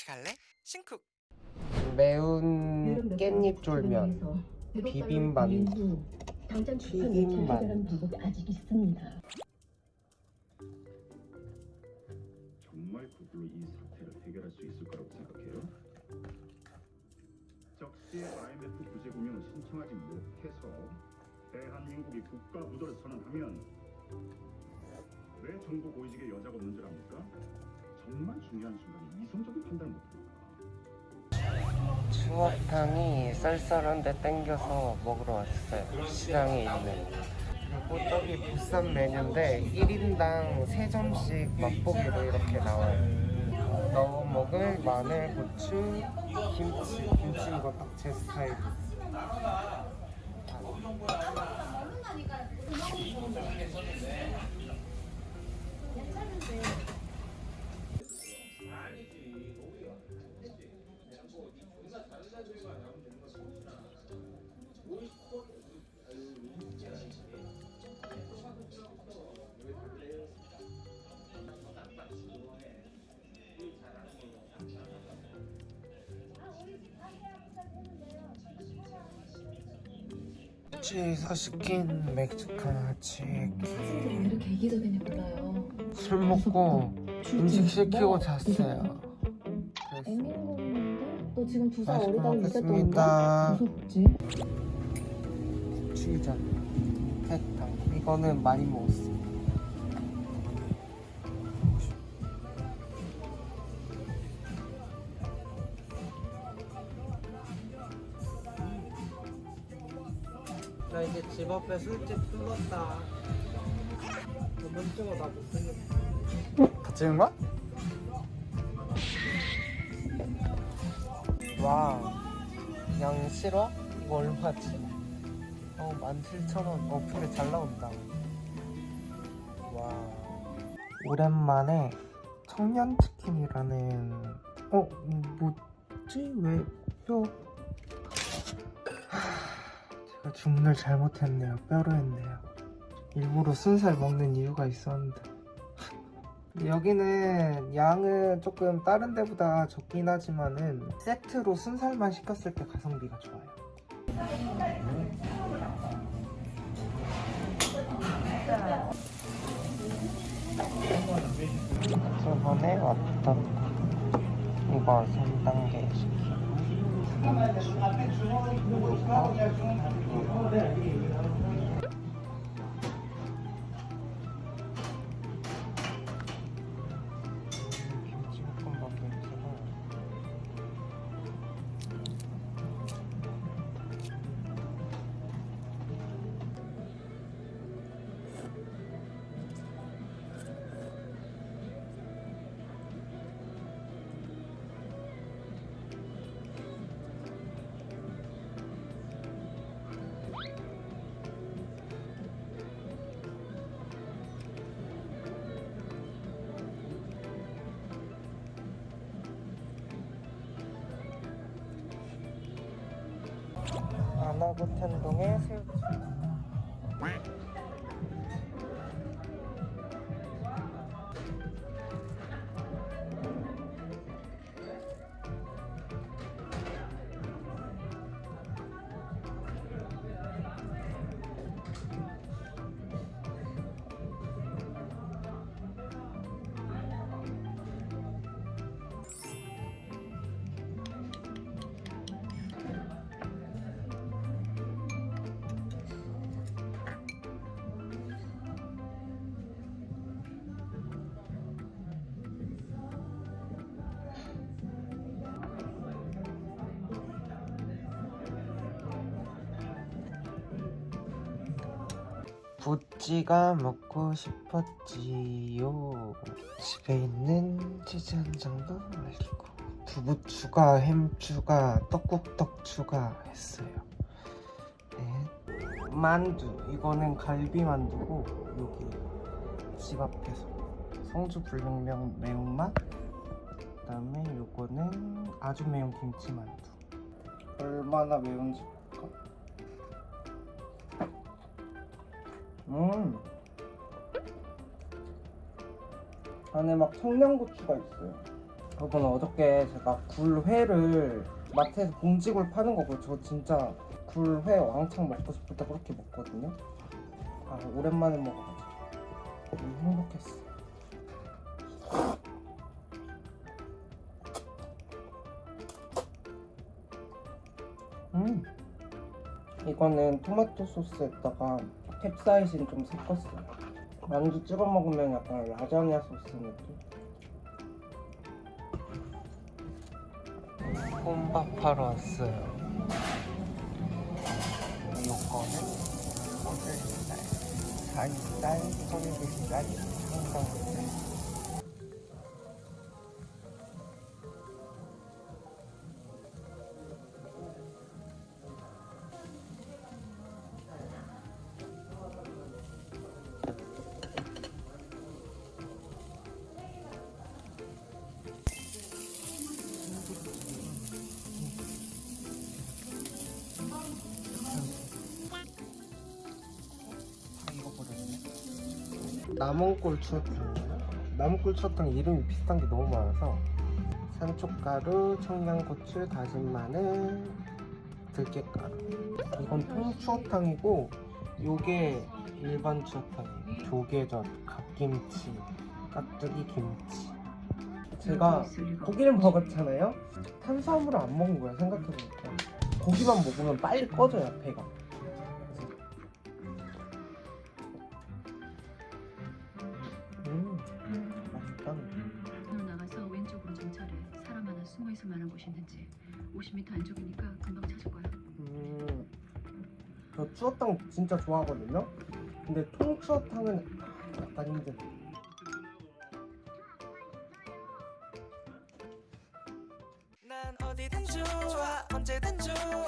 같이 갈래? 신쿡 매운 깻잎 당장 비빔만두. 해결하는 방법이 아직 있습니다. 정말 그걸로 이 사태를 해결할 수 있을 거라고 생각해요? 적시에 IMF 구제 공연을 신청하지 못해서 대한민국이 국가 부도를 선언하면 왜 정부 고위직의 여자가 없는 줄 압니까? 정말 중요한 순간에 이성적인 판단을 못합니까? 추어탕이 쌀쌀한데 땡겨서 먹으러 왔어요. 시장에 있는. 그리고 저기 부산 메뉴인데 1인당 3점씩 맛보기로 이렇게 나와요. 넣어 먹을 마늘, 고추, 김치. 김치 이거 딱 제 스타일 치에서 시킨 멕시칸 치킨 학생들이 왜 이렇게 이기적이냐 몰라요. 술 먹고 음식 시키고 잤어요 거 있는데 너 지금 두살 맛있게 어리다고. 온다? 무섭지? 치전 태탕 이거는 많이 먹었어 나 이제 집 앞에 술집 뚫었다 너무 찍어 나 못생겼다 찍은 거야? 와 양 싫어? 이거 얼마지? 어, 17,000원 어플에 잘 나온다. 와. 오랜만에 청년치킨이라는, 어, 음, 뭐지? 왜, 뼈. 하, 제가 주문을 잘못했네요. 뼈로 했네요. 일부러 순살 먹는 이유가 있었는데. 여기는 양은 조금 다른 데보다 적긴 하지만은 세트로 순살만 시켰을 때 가성비가 좋아요. 저번에 왔던 거 이거 3단계 시키 Ich habe schon mal eine Strategie, ich habe schon mal eine Strategie, ich habe schon mal eine Strategie. 안하고 텐동의 새우튀 부찌가 먹고 싶었지요. 집에 있는 치즈 한 장도 말리고 두부 추가, 햄 추가, 떡국떡 추가했어요. 네. 만두. 이거는 갈비 만두고 여기 집 앞에서 성주 불명명 매운맛 그 다음에 요거는 아주 매운 김치 만두. 얼마나 매운지 음. 안에 막 청양고추가 있어요. 저번 어저께 제가 굴회를 마트에서 봉지굴 파는 거고 저 진짜 굴회 왕창 먹고 싶을 때 그렇게 먹거든요. 아 오랜만에 먹어가지고. 너무 행복했어. 음. 이거는 토마토 소스에다가 캡사이신 좀 섞었어요. 만두 찍어 먹으면 약간 라자냐 소스 느낌. 혼밥하러 왔어요. 요거는 오늘날 살살 소리비살 항정살. 나몬꿀 추어탕이에요. 나몬꿀 추어탕 이름이 비슷한 게 너무 많아서 산초가루, 청양고추, 다진 마늘, 들깨가루. 이건 통추어탕이고 요게 일반 추어탕이에요. 조개젓, 갓김치, 깍두기 김치. 제가 고기를 먹었잖아요. 탄수화물을 안 먹은 거야 생각해보니까. 고기만 먹으면 빨리 꺼져요 배가. 음, 맛있다. 너 나가서 왼쪽으로 정찰해. 사람 하나 숨어 있을 만한 곳이 있는지. 50m 안쪽이니까 금방 찾을 거야. 음, 저 추어탕 진짜 좋아하거든요. 근데 통추어탕은 약간 힘든. 난 어디든 좋아 언제 든